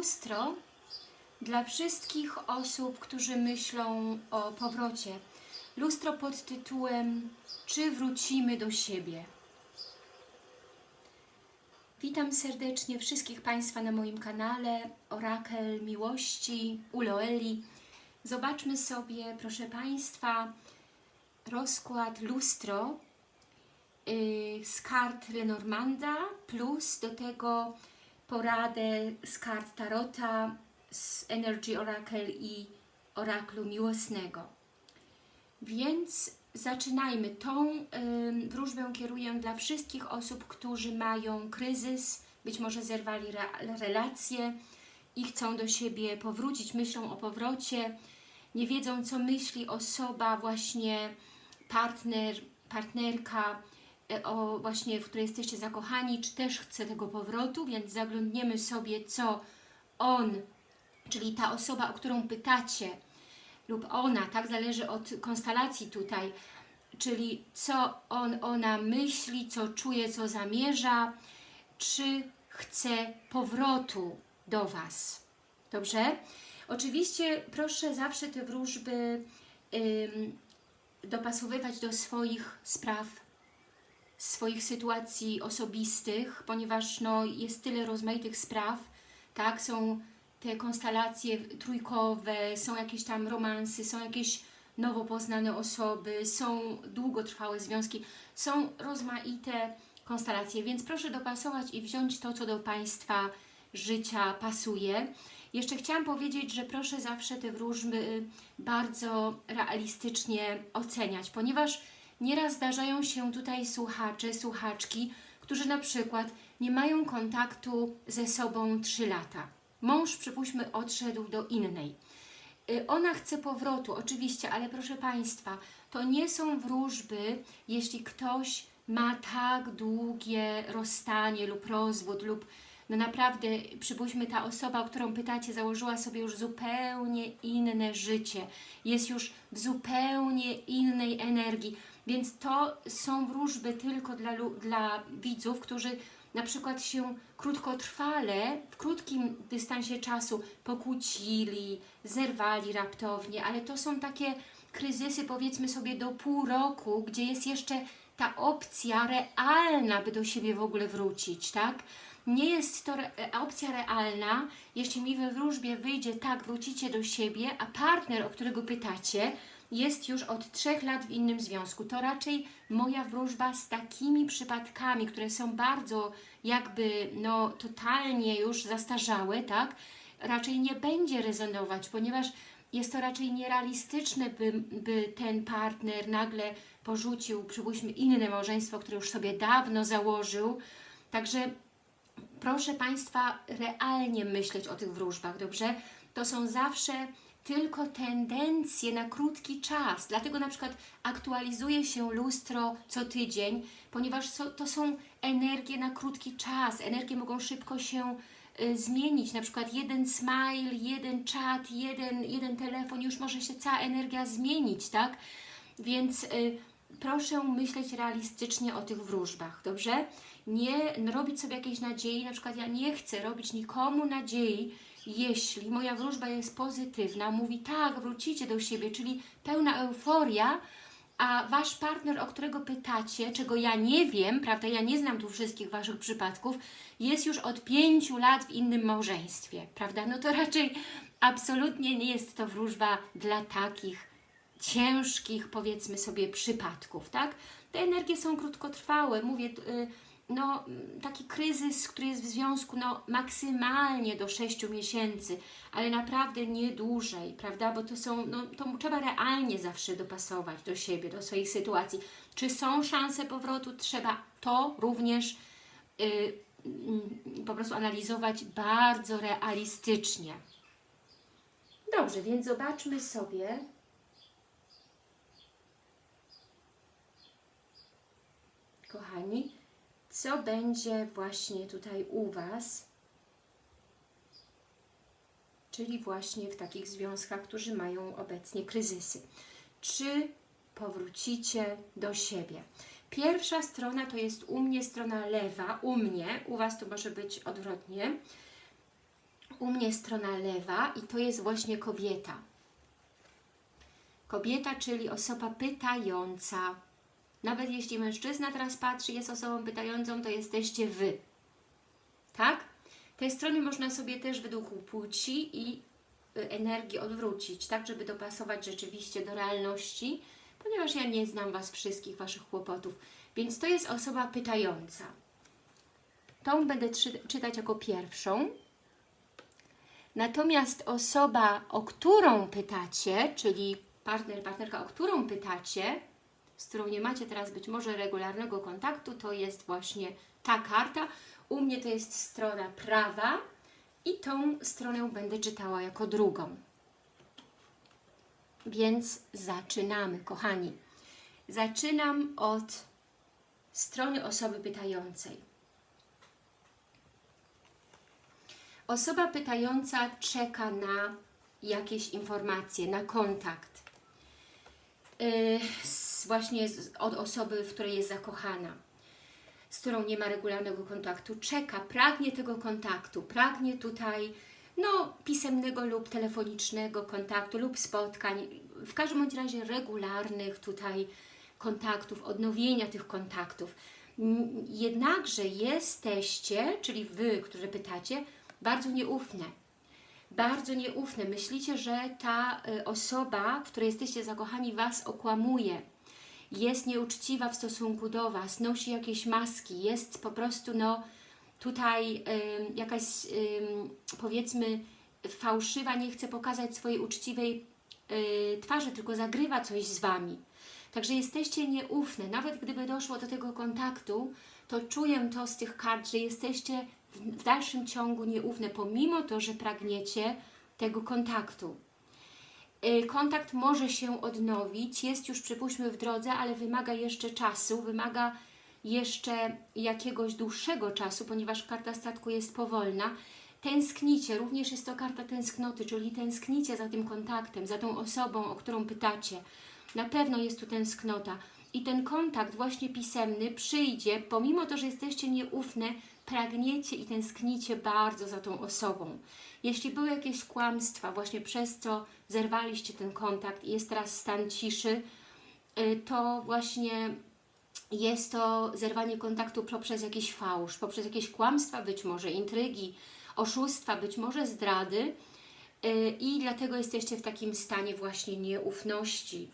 lustro dla wszystkich osób, którzy myślą o powrocie. Lustro pod tytułem Czy wrócimy do siebie? Witam serdecznie wszystkich Państwa na moim kanale Orakel Miłości Uloeli. Zobaczmy sobie, proszę Państwa, rozkład lustro yy, z kart Lenormanda plus do tego poradę z kart Tarota, z Energy Oracle i Oraklu Miłosnego. Więc zaczynajmy. Tą y, wróżbę kieruję dla wszystkich osób, którzy mają kryzys, być może zerwali re, relacje i chcą do siebie powrócić, myślą o powrocie, nie wiedzą co myśli osoba, właśnie partner, partnerka, o właśnie, w której jesteście zakochani, czy też chce tego powrotu, więc zaglądniemy sobie, co on, czyli ta osoba, o którą pytacie, lub ona, tak zależy od konstelacji tutaj, czyli co on, ona myśli, co czuje, co zamierza, czy chce powrotu do Was. Dobrze? Oczywiście proszę zawsze te wróżby ym, dopasowywać do swoich spraw, swoich sytuacji osobistych, ponieważ no, jest tyle rozmaitych spraw, tak, są te konstelacje trójkowe, są jakieś tam romansy, są jakieś nowo poznane osoby, są długotrwałe związki, są rozmaite konstelacje, więc proszę dopasować i wziąć to, co do Państwa życia pasuje. Jeszcze chciałam powiedzieć, że proszę zawsze te wróżby bardzo realistycznie oceniać, ponieważ nieraz zdarzają się tutaj słuchacze, słuchaczki, którzy na przykład nie mają kontaktu ze sobą 3 lata Mąż, przypuśćmy, odszedł do innej. Y, ona chce powrotu, oczywiście, ale proszę Państwa, to nie są wróżby, jeśli ktoś ma tak długie rozstanie lub rozwód lub no naprawdę, przypuśćmy, ta osoba, o którą pytacie, założyła sobie już zupełnie inne życie, jest już w zupełnie innej energii, więc to są wróżby tylko dla, dla widzów, którzy na przykład się krótkotrwale, w krótkim dystansie czasu pokłócili, zerwali raptownie, ale to są takie kryzysy powiedzmy sobie do pół roku, gdzie jest jeszcze ta opcja realna, by do siebie w ogóle wrócić, tak? Nie jest to re opcja realna, jeśli mi we wróżbie wyjdzie tak, wrócicie do siebie, a partner, o którego pytacie, jest już od trzech lat w innym związku. To raczej moja wróżba z takimi przypadkami, które są bardzo jakby no totalnie już zastarzałe, tak? Raczej nie będzie rezonować, ponieważ jest to raczej nierealistyczne, by, by ten partner nagle porzucił, przypuśćmy, inne małżeństwo, które już sobie dawno założył. Także proszę Państwa realnie myśleć o tych wróżbach, dobrze? To są zawsze tylko tendencje na krótki czas. Dlatego na przykład aktualizuje się lustro co tydzień, ponieważ to są energie na krótki czas. Energie mogą szybko się y, zmienić. Na przykład jeden smile, jeden czat, jeden, jeden telefon, już może się cała energia zmienić, tak? Więc y, proszę myśleć realistycznie o tych wróżbach, dobrze? Nie robić sobie jakiejś nadziei, na przykład ja nie chcę robić nikomu nadziei, jeśli moja wróżba jest pozytywna, mówi tak, wrócicie do siebie, czyli pełna euforia, a Wasz partner, o którego pytacie, czego ja nie wiem, prawda, ja nie znam tu wszystkich Waszych przypadków, jest już od pięciu lat w innym małżeństwie, prawda, no to raczej absolutnie nie jest to wróżba dla takich ciężkich, powiedzmy sobie, przypadków, tak? Te energie są krótkotrwałe, mówię, yy, no, taki kryzys, który jest w związku no, maksymalnie do 6 miesięcy, ale naprawdę nie dłużej, prawda? Bo to są, no, to trzeba realnie zawsze dopasować do siebie, do swoich sytuacji. Czy są szanse powrotu? Trzeba to również yy, po prostu analizować bardzo realistycznie. Dobrze, więc zobaczmy sobie, kochani, co będzie właśnie tutaj u Was, czyli właśnie w takich związkach, którzy mają obecnie kryzysy. Czy powrócicie do siebie? Pierwsza strona to jest u mnie strona lewa, u mnie, u Was to może być odwrotnie. u mnie strona lewa i to jest właśnie kobieta. Kobieta, czyli osoba pytająca. Nawet jeśli mężczyzna teraz patrzy, jest osobą pytającą, to jesteście Wy. Tak? Te strony można sobie też według płci i y, energii odwrócić, tak, żeby dopasować rzeczywiście do realności, ponieważ ja nie znam Was wszystkich, Waszych kłopotów. Więc to jest osoba pytająca. Tą będę czy czytać jako pierwszą. Natomiast osoba, o którą pytacie, czyli partner, partnerka, o którą pytacie, z którą nie macie teraz być może regularnego kontaktu, to jest właśnie ta karta. U mnie to jest strona prawa i tą stronę będę czytała jako drugą. Więc zaczynamy, kochani. Zaczynam od strony osoby pytającej. Osoba pytająca czeka na jakieś informacje, na kontakt. Właśnie z, od osoby, w której jest zakochana, z którą nie ma regularnego kontaktu. Czeka, pragnie tego kontaktu, pragnie tutaj no, pisemnego lub telefonicznego kontaktu lub spotkań, w każdym bądź razie regularnych tutaj kontaktów, odnowienia tych kontaktów. Jednakże jesteście, czyli Wy, którzy pytacie, bardzo nieufne. Bardzo nieufne. Myślicie, że ta y, osoba, w której jesteście zakochani, Was okłamuje. Jest nieuczciwa w stosunku do Was, nosi jakieś maski, jest po prostu no tutaj jakaś powiedzmy fałszywa, nie chce pokazać swojej uczciwej y, twarzy, tylko zagrywa coś z Wami. Także jesteście nieufne. Nawet gdyby doszło do tego kontaktu, to czuję to z tych kart, że jesteście w dalszym ciągu nieufne, pomimo to, że pragniecie tego kontaktu. Y, Kontakt może się odnowić, jest już przypuśćmy w drodze, ale wymaga jeszcze czasu, wymaga jeszcze jakiegoś dłuższego czasu, ponieważ karta statku jest powolna. Tęsknicie, również jest to karta tęsknoty, czyli tęsknicie za tym kontaktem, za tą osobą, o którą pytacie. Na pewno jest tu tęsknota. I ten kontakt właśnie pisemny przyjdzie, pomimo to, że jesteście nieufne, pragniecie i tęsknicie bardzo za tą osobą. Jeśli były jakieś kłamstwa, właśnie przez co zerwaliście ten kontakt i jest teraz stan ciszy, y, to właśnie jest to zerwanie kontaktu poprzez jakiś fałsz, poprzez jakieś kłamstwa, być może intrygi, oszustwa, być może zdrady yy, i dlatego jesteście w takim stanie właśnie nieufności.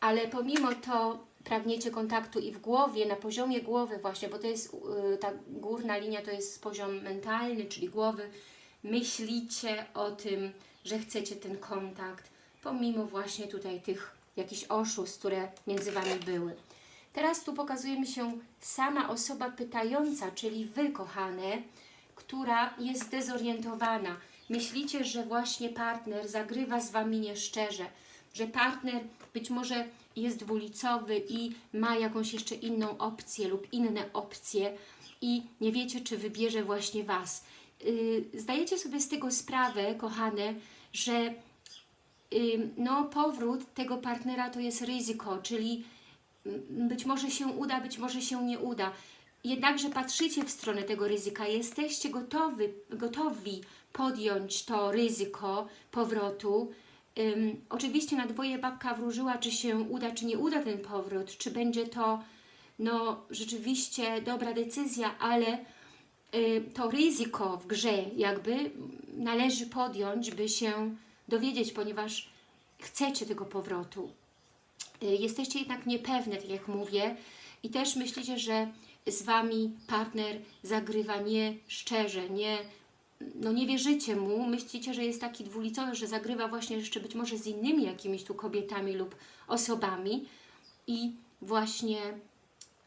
Ale pomimo to pragniecie kontaktu i w głowie, na poziomie głowy właśnie, bo to jest yy, ta górna linia, to jest poziom mentalny, czyli głowy, myślicie o tym, że chcecie ten kontakt, pomimo właśnie tutaj tych jakichś oszustw, które między Wami były. Teraz tu pokazuje mi się sama osoba pytająca, czyli Wy, kochane, która jest zdezorientowana. Myślicie, że właśnie partner zagrywa z Wami nieszczerze, że partner być może jest dwulicowy i ma jakąś jeszcze inną opcję lub inne opcje i nie wiecie, czy wybierze właśnie Was. Yy, zdajecie sobie z tego sprawę, kochane, że yy, no, powrót tego partnera to jest ryzyko, czyli być może się uda, być może się nie uda. Jednakże patrzycie w stronę tego ryzyka, jesteście gotowi, gotowi podjąć to ryzyko powrotu. Oczywiście na dwoje babka wróżyła, czy się uda, czy nie uda ten powrót, czy będzie to no, rzeczywiście dobra decyzja, ale y, to ryzyko w grze jakby należy podjąć, by się dowiedzieć, ponieważ chcecie tego powrotu. Y, Jesteście jednak niepewne, tak jak mówię, i też myślicie, że z Wami partner zagrywa nie szczerze, nie, no nie wierzycie mu, myślicie, że jest taki dwulicowy, że zagrywa właśnie jeszcze być może z innymi jakimiś tu kobietami lub osobami. I właśnie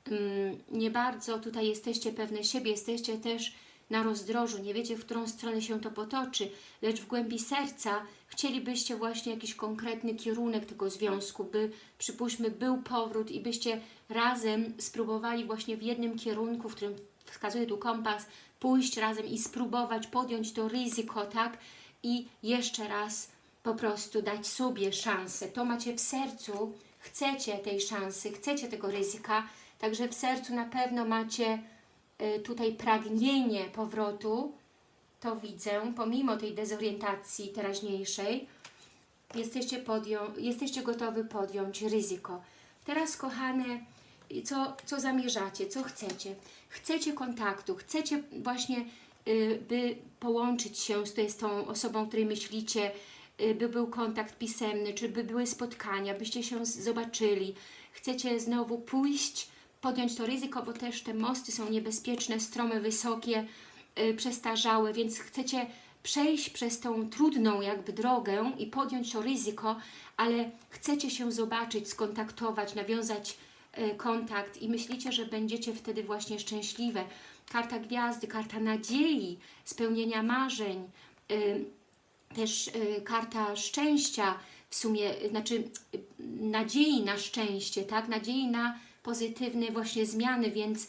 mm, nie bardzo tutaj jesteście pewne siebie, jesteście też na rozdrożu, nie wiecie, w którą stronę się to potoczy, lecz w głębi serca chcielibyście właśnie jakiś konkretny kierunek tego związku, by przypuśćmy był powrót i byście razem spróbowali właśnie w jednym kierunku, w którym wskazuje tu kompas, pójść razem i spróbować podjąć to ryzyko, tak? I jeszcze raz po prostu dać sobie szansę. To macie w sercu, chcecie tej szansy, chcecie tego ryzyka, także w sercu na pewno macie y, tutaj pragnienie powrotu to widzę, pomimo tej dezorientacji teraźniejszej, jesteście, podją jesteście gotowi podjąć ryzyko. Teraz, kochane, co, co zamierzacie, co chcecie? Chcecie kontaktu, chcecie właśnie, y, by połączyć się z, z tą osobą, której myślicie, y, by był kontakt pisemny, czy by były spotkania, byście się zobaczyli. Chcecie znowu pójść, podjąć to ryzyko, bo też te mosty są niebezpieczne, stromy wysokie, y, przestarzałe, więc chcecie przejść przez tą trudną jakby drogę i podjąć to ryzyko, ale chcecie się zobaczyć, skontaktować, nawiązać kontakt i myślicie, że będziecie wtedy właśnie szczęśliwe. Karta gwiazdy, karta nadziei, spełnienia marzeń, y, też y, karta szczęścia, w sumie, znaczy nadziei na szczęście, tak? Nadziei na pozytywne właśnie zmiany, więc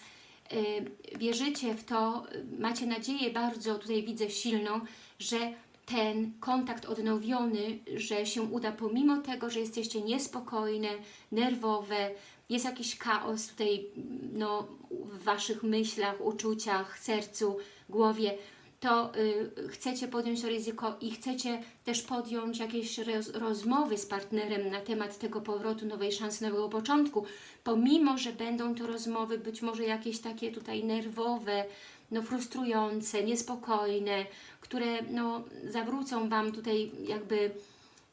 wierzycie w to, macie nadzieję bardzo, tutaj widzę silną, że ten kontakt odnowiony, że się uda pomimo tego, że jesteście niespokojne, nerwowe, jest jakiś chaos tutaj no, w Waszych myślach, uczuciach, sercu, głowie, to y, chcecie podjąć to ryzyko i chcecie też podjąć jakieś roz, rozmowy z partnerem na temat tego powrotu, nowej szansy, nowego początku, pomimo, że będą to rozmowy być może jakieś takie tutaj nerwowe, no frustrujące, niespokojne, które no zawrócą Wam tutaj jakby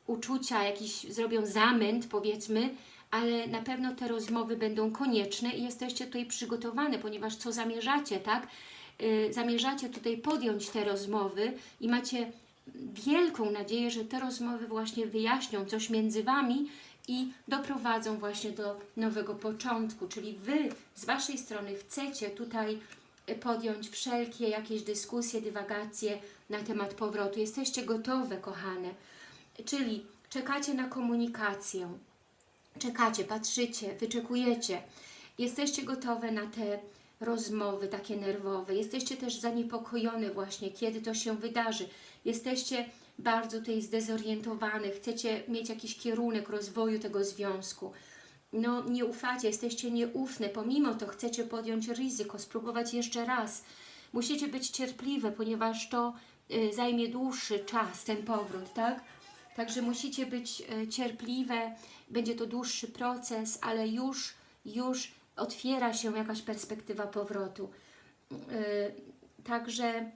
uczucia, jakiś zrobią zamęt powiedzmy, ale na pewno te rozmowy będą konieczne i jesteście tutaj przygotowane, ponieważ co zamierzacie, tak? Yy, zamierzacie tutaj podjąć te rozmowy i macie wielką nadzieję, że te rozmowy właśnie wyjaśnią coś między Wami i doprowadzą właśnie do nowego początku, czyli Wy z Waszej strony chcecie tutaj y, podjąć wszelkie jakieś dyskusje, dywagacje na temat powrotu. Jesteście gotowe, kochane. Czyli czekacie na komunikację, czekacie, patrzycie, wyczekujecie. Jesteście gotowe na te rozmowy takie nerwowe. Jesteście też zaniepokojone właśnie, kiedy to się wydarzy. Jesteście bardzo tutaj zdezorientowane, chcecie mieć jakiś kierunek rozwoju tego związku. No nie ufacie, jesteście nieufne, pomimo to chcecie podjąć ryzyko, spróbować jeszcze raz. Musicie być cierpliwe, ponieważ to y, zajmie dłuższy czas, ten powrót, tak? Także musicie być e, cierpliwe, będzie to dłuższy proces, ale już, już otwiera się jakaś perspektywa powrotu. E, Także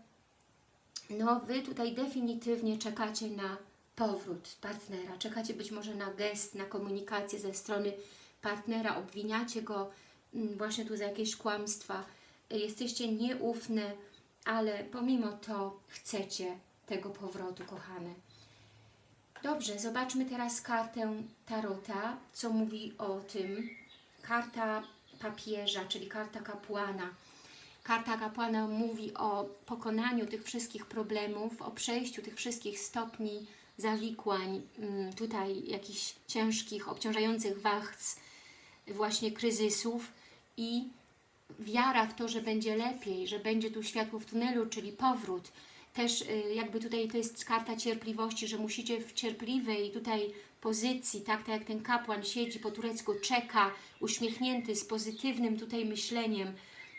no, Wy tutaj definitywnie czekacie na powrót partnera, czekacie być może na gest, na komunikację ze strony partnera, obwiniacie go mm, właśnie tu za jakieś kłamstwa, jesteście nieufne, ale pomimo to chcecie tego powrotu, kochane. Dobrze, zobaczmy teraz kartę Tarota, co mówi o tym. Karta papieża, czyli karta kapłana. Karta kapłana mówi o pokonaniu tych wszystkich problemów, o przejściu tych wszystkich stopni zawikłań, mm, tutaj jakichś ciężkich, obciążających wachc, właśnie kryzysów i wiara w to, że będzie lepiej, że będzie tu światło w tunelu, czyli powrót. Też y, jakby tutaj to jest karta cierpliwości, że musicie w cierpliwej tutaj pozycji, tak, tak jak ten kapłan siedzi po turecku, czeka, uśmiechnięty, z pozytywnym tutaj myśleniem,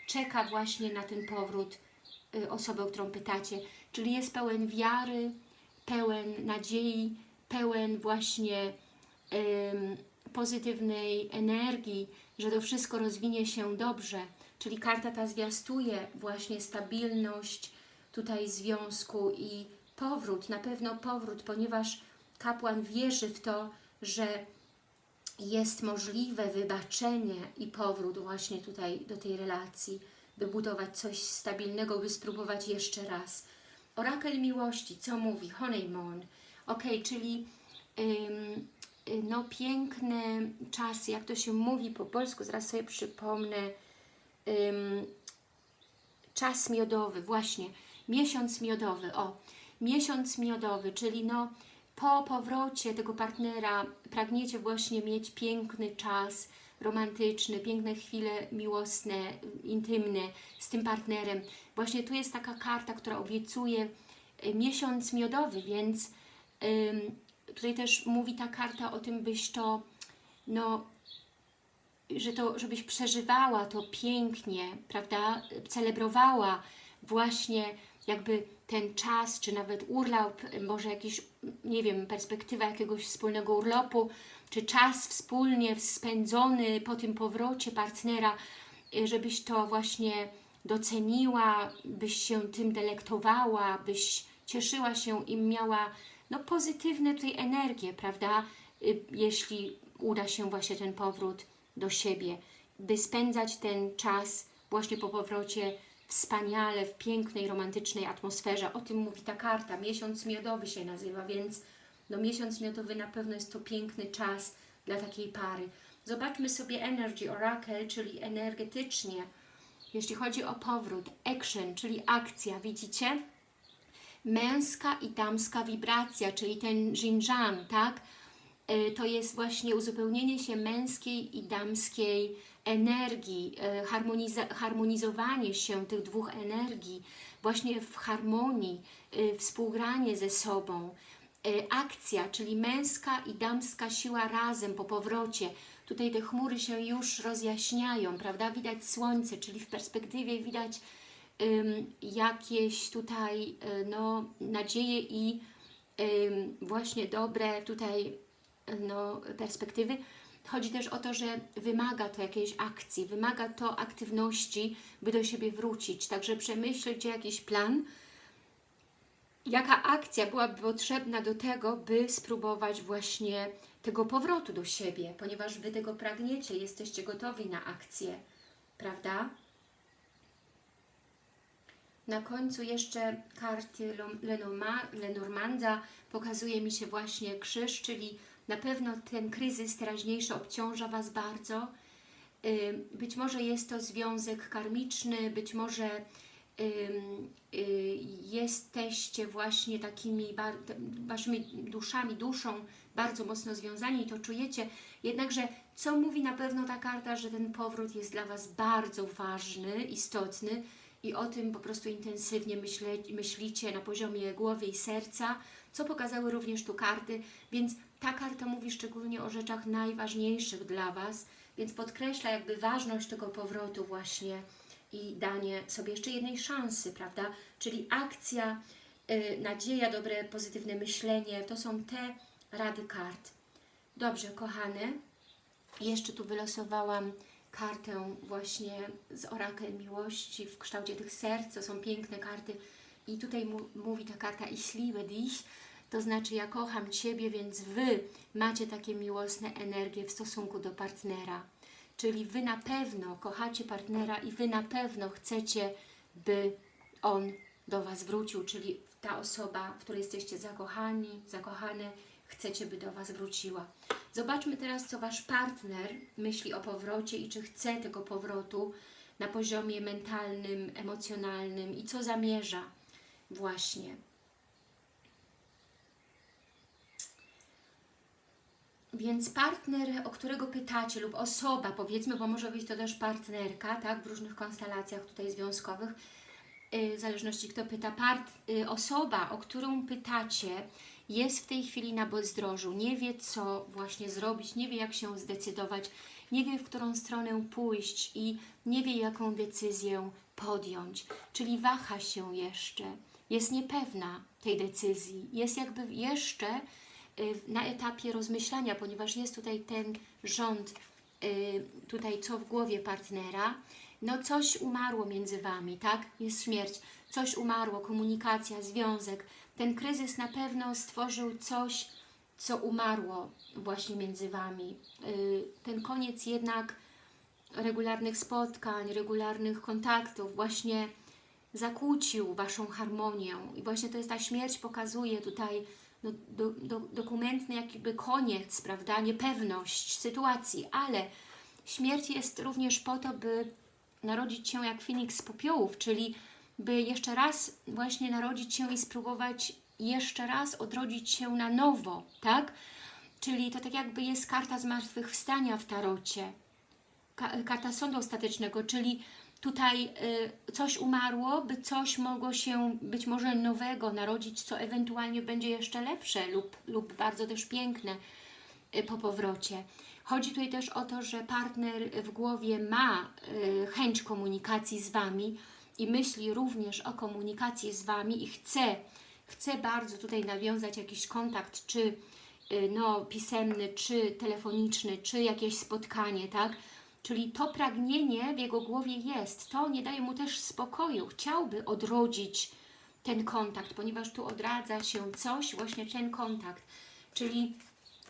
czeka właśnie na ten powrót y, osoby, o którą pytacie. Czyli jest pełen wiary, pełen nadziei, pełen właśnie ym, pozytywnej energii, że to wszystko rozwinie się dobrze. Czyli karta ta zwiastuje właśnie stabilność tutaj związku i powrót, na pewno powrót, ponieważ kapłan wierzy w to, że jest możliwe wybaczenie i powrót właśnie tutaj do tej relacji, by budować coś stabilnego, by spróbować jeszcze raz. Orakel miłości, co mówi? Honeymoon. Ok, czyli ym, no piękne czasy, jak to się mówi po polsku, zaraz sobie przypomnę. Czas miodowy, właśnie, miesiąc miodowy, o, miesiąc miodowy, czyli no po powrocie tego partnera pragniecie właśnie mieć piękny czas romantyczny, piękne chwile miłosne, intymne z tym partnerem. Właśnie tu jest taka karta, która obiecuje y, miesiąc miodowy, więc tutaj też mówi ta karta o tym, byś to, no, że to, żebyś przeżywała to pięknie, prawda, celebrowała właśnie jakby ten czas, czy nawet urlop, może jakiś, nie wiem, perspektywa jakiegoś wspólnego urlopu, czy czas wspólnie spędzony po tym powrocie partnera, y, żebyś to właśnie doceniła, byś się tym delektowała, byś cieszyła się i miała no, pozytywne tutaj energie, prawda? Y, Jeśli uda się właśnie ten powrót do siebie, by spędzać ten czas właśnie po powrocie wspaniale, w pięknej, romantycznej atmosferze. O tym mówi ta karta. Miesiąc miodowy się nazywa, więc no miesiąc miodowy na pewno jest to piękny czas dla takiej pary. Zobaczmy sobie Energy Oracle, czyli energetycznie, jeśli chodzi o powrót, action, czyli akcja, widzicie? Męska i damska wibracja, czyli ten Jinjan, tak? Y, To jest właśnie uzupełnienie się męskiej i damskiej energii, harmoniza harmonizowanie się tych dwóch energii, właśnie w harmonii, y, współgranie ze sobą. Akcja, czyli męska i damska siła razem po powrocie. Tutaj te chmury się już rozjaśniają, prawda? Widać słońce, czyli w perspektywie widać jakieś tutaj y, no, nadzieje i właśnie dobre tutaj no, perspektywy. Chodzi też o to, że wymaga to jakiejś akcji, wymaga to aktywności, by do siebie wrócić. Także przemyślcie jakiś plan, jaka akcja byłaby potrzebna do tego, by spróbować właśnie tego powrotu do siebie, ponieważ Wy tego pragniecie, jesteście gotowi na akcję, prawda? Na końcu jeszcze karty Lenormanda pokazuje mi się właśnie krzyż, czyli na pewno ten kryzys teraźniejszy obciąża Was bardzo. Być może jest to związek karmiczny, być może y, jesteście właśnie takimi Waszymi duszami, duszą bardzo mocno związani i to czujecie. Jednakże co mówi na pewno ta karta, że ten powrót jest dla Was bardzo ważny, istotny, i o tym po prostu intensywnie myśle, myślicie na poziomie głowy i serca, co pokazały również tu karty, więc ta karta mówi szczególnie o rzeczach najważniejszych dla Was, więc podkreśla jakby ważność tego powrotu właśnie i danie sobie jeszcze jednej szansy, prawda? Czyli akcja, y, nadzieja, dobre, pozytywne myślenie, to są te rady kart. Dobrze, kochane, jeszcze tu wylosowałam kartę właśnie z orakel miłości w kształcie tych serc, to są piękne karty i tutaj mu, mówi ta karta Ich liebe dich, to znaczy ja kocham Ciebie, więc Wy macie takie miłosne energie w stosunku do partnera. Czyli Wy na pewno kochacie partnera i Wy na pewno chcecie, by on do Was wrócił, czyli ta osoba, w której jesteście zakochani, zakochane, chcecie, by do Was wróciła. Zobaczmy teraz, co Wasz partner myśli o powrocie i czy chce tego powrotu na poziomie mentalnym, emocjonalnym i co zamierza właśnie. Więc partner, o którego pytacie lub osoba, powiedzmy, bo może być to też partnerka, tak, w różnych konstelacjach tutaj związkowych, y, w zależności kto pyta, part, y, osoba, o którą pytacie, jest w tej chwili na bezdrożu, nie wie co właśnie zrobić, nie wie jak się zdecydować, nie wie w którą stronę pójść i nie wie jaką decyzję podjąć, czyli waha się jeszcze, jest niepewna tej decyzji, jest jakby jeszcze y, na etapie rozmyślania, ponieważ jest tutaj ten rząd, y, tutaj co w głowie partnera, no coś umarło między Wami, tak? Jest śmierć, coś umarło, komunikacja, związek. Ten kryzys na pewno stworzył coś, co umarło właśnie między Wami. Y, Ten koniec jednak regularnych spotkań, regularnych kontaktów właśnie zakłócił Waszą harmonię i właśnie to jest ta śmierć pokazuje tutaj no, do, do, dokumentny jakby koniec, prawda, niepewność sytuacji, ale śmierć jest również po to, by narodzić się jak Feniks z popiołów, czyli by jeszcze raz właśnie narodzić się i spróbować jeszcze raz odrodzić się na nowo, tak? Czyli to tak jakby jest karta zmartwychwstania w tarocie, Ka karta sądu ostatecznego, czyli tutaj y, coś umarło, by coś mogło się być może nowego narodzić, co ewentualnie będzie jeszcze lepsze lub, lub bardzo też piękne y, po powrocie. Chodzi tutaj też o to, że partner w głowie ma y, chęć komunikacji z Wami, i myśli również o komunikacji z Wami i chce, chce bardzo tutaj nawiązać jakiś kontakt, czy y, no, pisemny, czy telefoniczny, czy jakieś spotkanie, tak? Czyli to pragnienie w jego głowie jest. To nie daje mu też spokoju. Chciałby odrodzić ten kontakt, ponieważ tu odradza się coś, właśnie ten kontakt. Czyli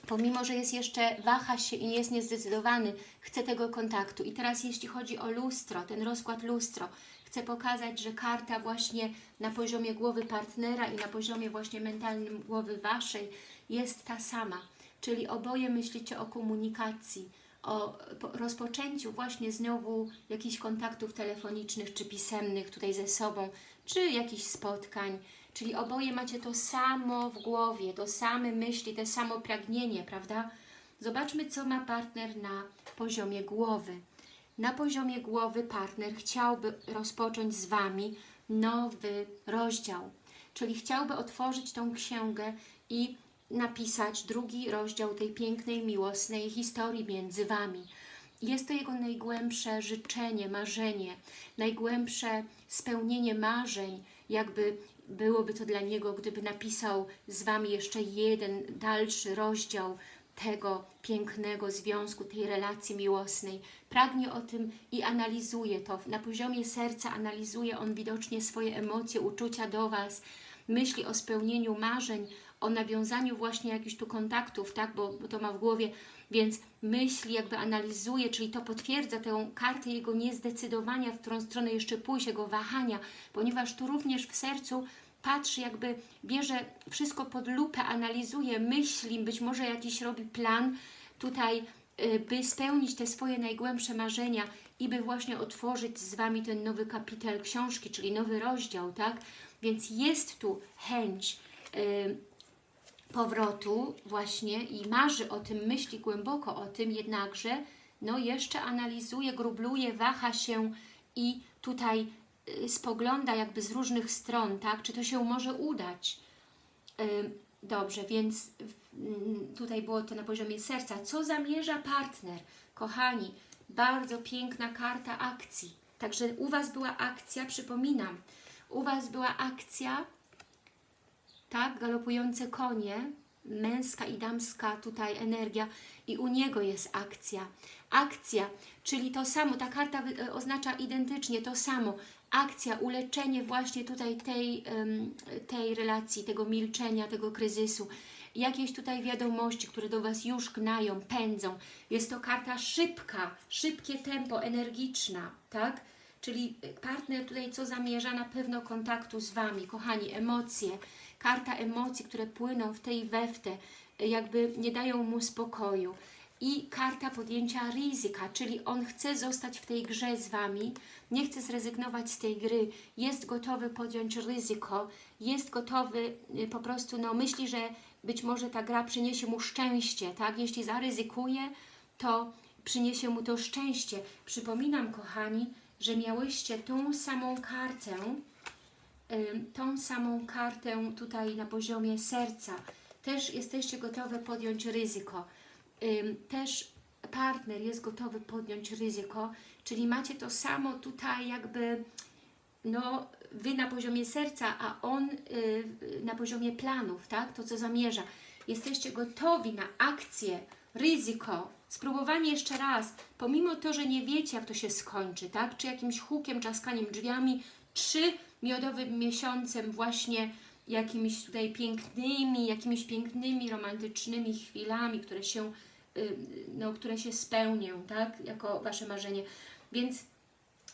pomimo, że jest jeszcze, waha się i jest niezdecydowany, chce tego kontaktu. I teraz jeśli chodzi o lustro, ten rozkład lustro, chcę pokazać, że karta właśnie na poziomie głowy partnera i na poziomie właśnie mentalnym głowy Waszej jest ta sama. Czyli oboje myślicie o komunikacji, o rozpoczęciu właśnie znowu jakichś kontaktów telefonicznych czy pisemnych tutaj ze sobą, czy jakichś spotkań. Czyli oboje macie to samo w głowie, to same myśli, to samo pragnienie, prawda? Zobaczmy, co ma partner na poziomie głowy. Na poziomie głowy partner chciałby rozpocząć z Wami nowy rozdział, czyli chciałby otworzyć tą księgę i napisać drugi rozdział tej pięknej, miłosnej historii między Wami. Jest to jego najgłębsze życzenie, marzenie, najgłębsze spełnienie marzeń, jakby byłoby to dla niego, gdyby napisał z Wami jeszcze jeden dalszy rozdział tego pięknego związku, tej relacji miłosnej. Pragnie o tym i analizuje to. Na poziomie serca analizuje on widocznie swoje emocje, uczucia do Was, myśli o spełnieniu marzeń, o nawiązaniu właśnie jakichś tu kontaktów, tak, bo, bo to ma w głowie, więc myśli, jakby analizuje, czyli to potwierdza tę kartę jego niezdecydowania, w którą stronę jeszcze pójść, jego wahania, ponieważ tu również w sercu patrzy, jakby bierze wszystko pod lupę, analizuje, myśli, być może jakiś robi plan tutaj, y, by spełnić te swoje najgłębsze marzenia i by właśnie otworzyć z Wami ten nowy kapitel książki, czyli nowy rozdział, tak? Więc jest tu chęć y, powrotu właśnie i marzy o tym, myśli głęboko o tym, jednakże no jeszcze analizuje, grubluje, waha się i tutaj spogląda jakby z różnych stron, tak? Czy to się może udać? Y, dobrze, więc y, tutaj było to na poziomie serca. Co zamierza partner? Kochani, bardzo piękna karta akcji. Także u Was była akcja, przypominam, u Was była akcja tak, galopujące konie, męska i damska tutaj energia i u niego jest akcja. Akcja, czyli to samo, ta karta e, oznacza identycznie to samo. Akcja, uleczenie właśnie tutaj tej, tej relacji, tego milczenia, tego kryzysu. Jakieś tutaj wiadomości, które do Was już gnają, pędzą. Jest to karta szybka, szybkie tempo, energiczna, tak? Czyli partner tutaj co zamierza? Na pewno kontaktu z Wami, kochani, emocje, karta emocji, które płyną w tej we w te, jakby nie dają mu spokoju. I karta podjęcia ryzyka, czyli on chce zostać w tej grze z Wami, nie chce zrezygnować z tej gry, jest gotowy podjąć ryzyko, jest gotowy y, po prostu, no myśli, że być może ta gra przyniesie mu szczęście, tak? Jeśli zaryzykuje, to przyniesie mu to szczęście. Przypominam, kochani, że miałyście tą samą kartę, tą samą kartę tutaj na poziomie serca. Też jesteście gotowe podjąć ryzyko. Też partner jest gotowy podjąć ryzyko, czyli macie to samo tutaj jakby no, Wy na poziomie serca, a on y, na poziomie planów, tak? To, co zamierza. Jesteście gotowi na akcję, ryzyko, spróbowanie jeszcze raz, pomimo to, że nie wiecie, jak to się skończy, tak? Czy jakimś hukiem, czaskaniem drzwiami, czy miodowym miesiącem właśnie jakimiś tutaj pięknymi, jakimiś pięknymi, romantycznymi chwilami, które się, no, które się spełnią, tak, jako Wasze marzenie. Więc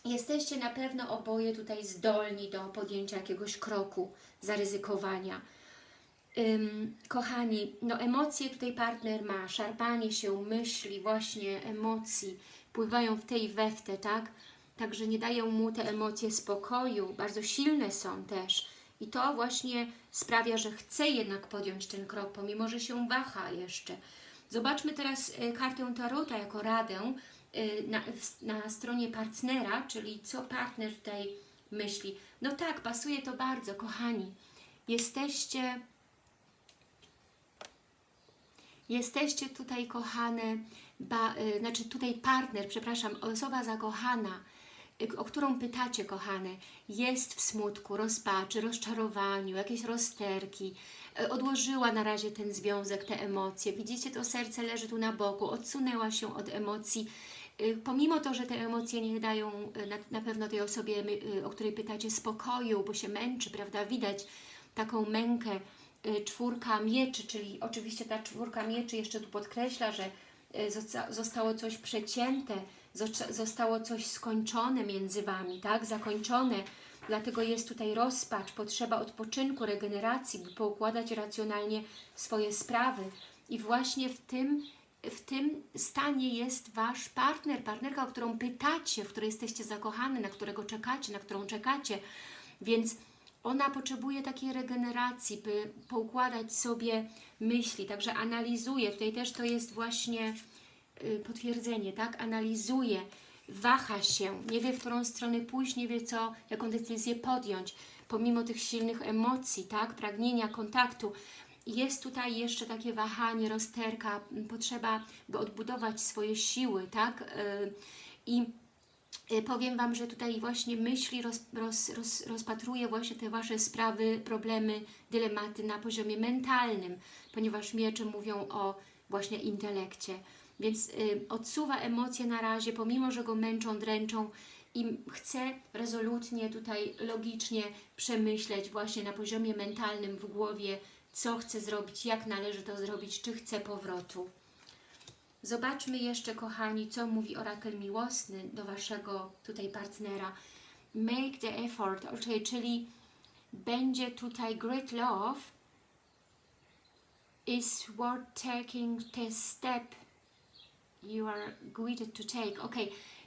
jesteście na pewno oboje tutaj zdolni do podjęcia jakiegoś kroku, zaryzykowania. Ym, kochani, no emocje tutaj partner ma, szarpanie się myśli, właśnie emocji, pływają w tej weftę, tak? Także nie dają mu te emocje spokoju, bardzo silne są też. I to właśnie sprawia, że chce jednak podjąć ten krok, pomimo, że się waha jeszcze. Zobaczmy teraz e, kartę Tarota jako radę e, na, na stronie partnera, czyli co partner tutaj myśli. No tak, pasuje to bardzo, kochani. Jesteście jesteście tutaj kochane, ba, y, znaczy tutaj partner, przepraszam, osoba zakochana, o którą pytacie, kochane, jest w smutku, rozpaczy, rozczarowaniu, jakieś rozterki, y, odłożyła na razie ten związek, te emocje. Widzicie, to serce leży tu na boku, odsunęła się od emocji. Y, Pomimo to, że te emocje nie dają y, na, na pewno tej osobie, o której pytacie, spokoju, bo się męczy, prawda? Widać taką mękę. Czwórka mieczy, czyli oczywiście ta czwórka mieczy jeszcze tu podkreśla, że zostało coś przecięte, zosta- zostało coś skończone między Wami, tak? Zakończone. Dlatego jest tutaj rozpacz, potrzeba odpoczynku, regeneracji, by poukładać racjonalnie swoje sprawy. I właśnie w tym, w tym stanie jest Wasz partner, partnerka, o którą pytacie, w której jesteście zakochani, na którego czekacie, na którą czekacie. Więc ona potrzebuje takiej regeneracji, by poukładać sobie myśli, także analizuje. Tutaj też to jest właśnie y, potwierdzenie, tak? Analizuje, waha się, nie wie w którą stronę pójść, nie wie co, jaką decyzję podjąć, pomimo tych silnych emocji, tak? Pragnienia, kontaktu. Jest tutaj jeszcze takie wahanie, rozterka, potrzeba, by odbudować swoje siły, tak? Y, I Powiem Wam, że tutaj właśnie myśli roz, roz, roz, rozpatruje właśnie te Wasze sprawy, problemy, dylematy na poziomie mentalnym, ponieważ miecze mówią o właśnie intelekcie. Więc y, odsuwa emocje na razie, pomimo, że go męczą, dręczą i chce rezolutnie tutaj logicznie przemyśleć właśnie na poziomie mentalnym w głowie, co chce zrobić, jak należy to zrobić, czy chce powrotu. Zobaczmy jeszcze, kochani, co mówi orakel miłosny do Waszego tutaj partnera. Make the effort, okay, czyli będzie tutaj great love is worth taking the step you are guided to take. Ok,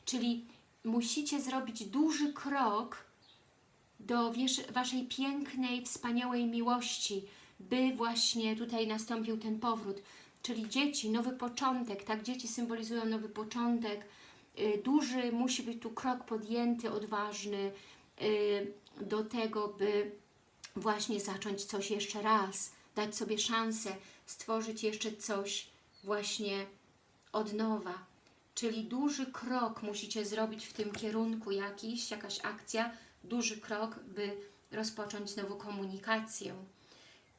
czyli musicie zrobić duży krok do Waszej pięknej, wspaniałej miłości, by właśnie tutaj nastąpił ten powrót. Czyli dzieci, nowy początek, tak? Dzieci symbolizują nowy początek. Y, Duży musi być tu krok podjęty, odważny y, do tego, by właśnie zacząć coś jeszcze raz, dać sobie szansę, stworzyć jeszcze coś właśnie od nowa. Czyli duży krok musicie zrobić w tym kierunku jakiś, jakaś akcja, duży krok, by rozpocząć znowu komunikację.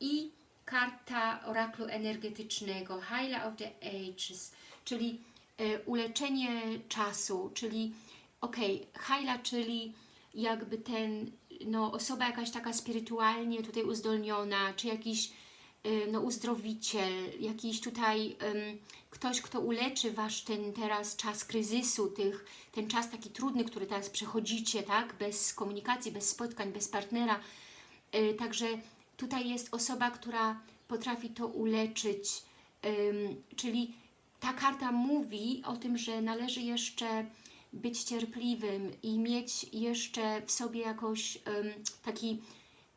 I karta oraklu energetycznego, Hyla of the Ages, czyli e, uleczenie czasu, czyli ok, Hyla, czyli jakby ten, no osoba jakaś taka spirytualnie tutaj uzdolniona, czy jakiś y, no, uzdrowiciel, jakiś tutaj ym, ktoś, kto uleczy Wasz ten teraz czas kryzysu, tych, ten czas taki trudny, który teraz przechodzicie, tak, bez komunikacji, bez spotkań, bez partnera. Y, Także tutaj jest osoba, która potrafi to uleczyć, czyli ta karta mówi o tym, że należy jeszcze być cierpliwym i mieć jeszcze w sobie jakoś taki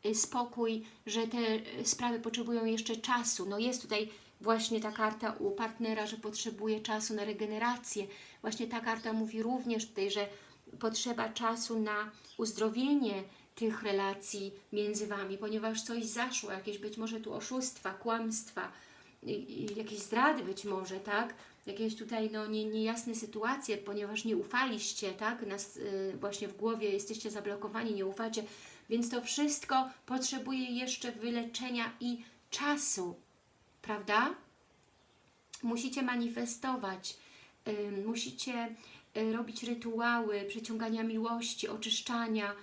y, spokój, że te y, sprawy potrzebują jeszcze czasu. No jest tutaj właśnie ta karta u partnera, że potrzebuje czasu na regenerację. Właśnie ta karta mówi również tutaj, że potrzeba czasu na uzdrowienie tych relacji między Wami, ponieważ coś zaszło, jakieś być może tu oszustwa, kłamstwa, jakieś zdrady być może, tak? Jakieś tutaj no, nie, niejasne sytuacje, ponieważ nie ufaliście, tak? Nas, y, właśnie w głowie jesteście zablokowani, nie ufacie, więc to wszystko potrzebuje jeszcze wyleczenia i czasu, prawda? Musicie manifestować, ym, musicie y, robić rytuały przyciągania miłości, oczyszczania,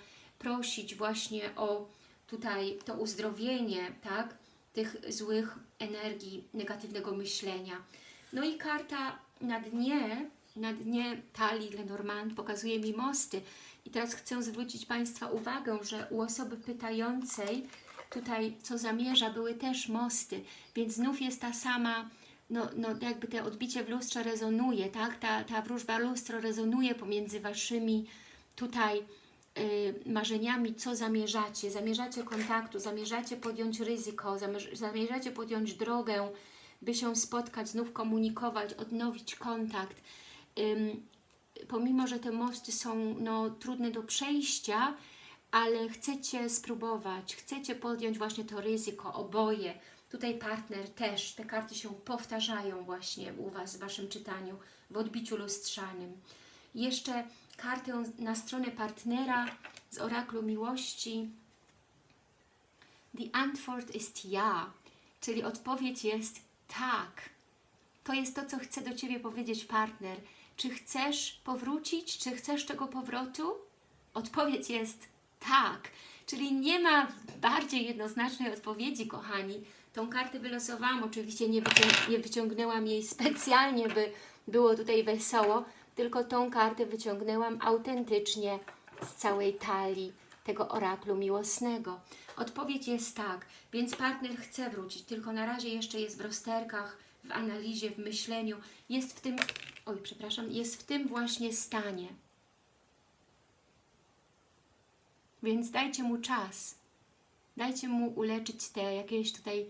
prosić właśnie o tutaj to uzdrowienie, tak? Tych złych energii, negatywnego myślenia. No i karta na dnie, na dnie talii Lenormand pokazuje mi mosty. I teraz chcę zwrócić Państwa uwagę, że u osoby pytającej tutaj, co zamierza, były też mosty, więc znów jest ta sama, no, no jakby te odbicie w lustrze rezonuje, tak? Ta, ta wróżba lustro rezonuje pomiędzy Waszymi tutaj marzeniami, co zamierzacie. Zamierzacie kontaktu, zamierzacie podjąć ryzyko, zamierz- zamierzacie podjąć drogę, by się spotkać, znów komunikować, odnowić kontakt. Pomimo, że te mosty są no, trudne do przejścia, ale chcecie spróbować, chcecie podjąć właśnie to ryzyko, oboje. Tutaj partner też, te karty się powtarzają właśnie u Was w Waszym czytaniu, w odbiciu lustrzanym. Jeszcze kartę na stronę partnera z oraklu miłości. The Antwort ist ja, czyli odpowiedź jest tak. To jest to, co chce do Ciebie powiedzieć partner. Czy chcesz powrócić? Czy chcesz tego powrotu? Odpowiedź jest tak. Czyli nie ma bardziej jednoznacznej odpowiedzi, kochani. Tą kartę wylosowałam, oczywiście nie, wycią nie wyciągnęłam jej specjalnie, by było tutaj wesoło, tylko tą kartę wyciągnęłam autentycznie z całej talii tego oraklu miłosnego. Odpowiedź jest tak, więc partner chce wrócić, tylko na razie jeszcze jest w rozterkach, w analizie, w myśleniu, jest w tym, oj przepraszam, jest w tym właśnie stanie. Więc dajcie mu czas, dajcie mu uleczyć te jakieś tutaj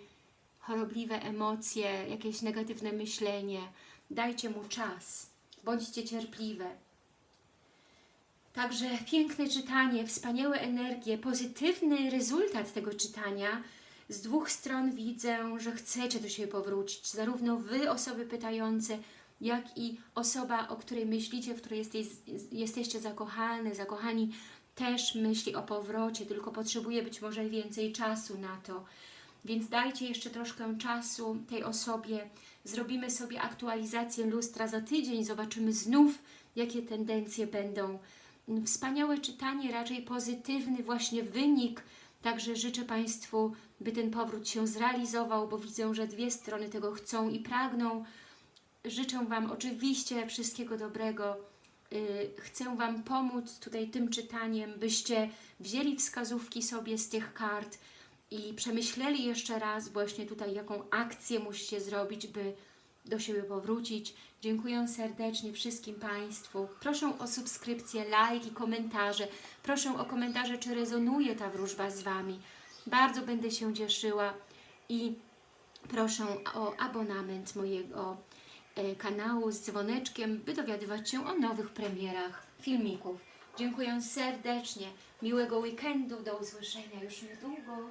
chorobliwe emocje, jakieś negatywne myślenie, dajcie mu czas, bądźcie cierpliwe. Także piękne czytanie, wspaniałe energie, pozytywny rezultat tego czytania. Z dwóch stron widzę, że chcecie do siebie powrócić. Zarówno Wy, osoby pytające, jak i osoba, o której myślicie, w której jesteś, jesteście zakochane, zakochani, też myśli o powrocie, tylko potrzebuje być może więcej czasu na to. Więc dajcie jeszcze troszkę czasu tej osobie. Zrobimy sobie aktualizację lustra za tydzień, zobaczymy znów, jakie tendencje będą wspaniałe czytanie, raczej pozytywny właśnie wynik. Także życzę Państwu, by ten powrót się zrealizował, bo widzę, że dwie strony tego chcą i pragną. Życzę Wam oczywiście wszystkiego dobrego. Yy, Chcę Wam pomóc tutaj tym czytaniem, byście wzięli wskazówki sobie z tych kart i przemyśleli jeszcze raz właśnie tutaj, jaką akcję musicie zrobić, by do siebie powrócić. Dziękuję serdecznie wszystkim Państwu. Proszę o subskrypcję, like i komentarze. Proszę o komentarze, czy rezonuje ta wróżba z Wami. Bardzo będę się cieszyła i proszę o abonament mojego e, kanału z dzwoneczkiem, by dowiadywać się o nowych premierach filmików. Dziękuję serdecznie. Miłego weekendu. Do usłyszenia już niedługo.